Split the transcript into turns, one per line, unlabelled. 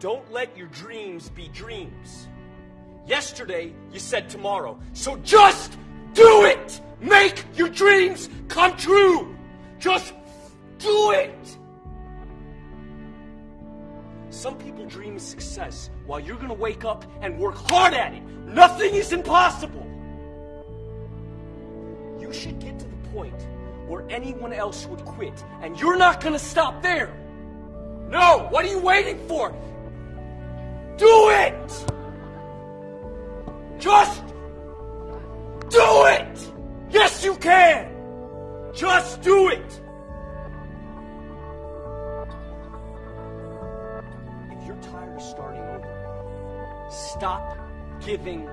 Don't let your dreams be dreams. Yesterday, you said tomorrow. So just do it! Make your dreams come true! Just do it! Some people dream of success while you're gonna wake up and work hard at it. Nothing is impossible. You should get to the point where anyone else would quit, and you're not gonna stop there. No, what are you waiting for? It! Just do it! Yes, you can! Just do it! If you're tired of starting over, stop giving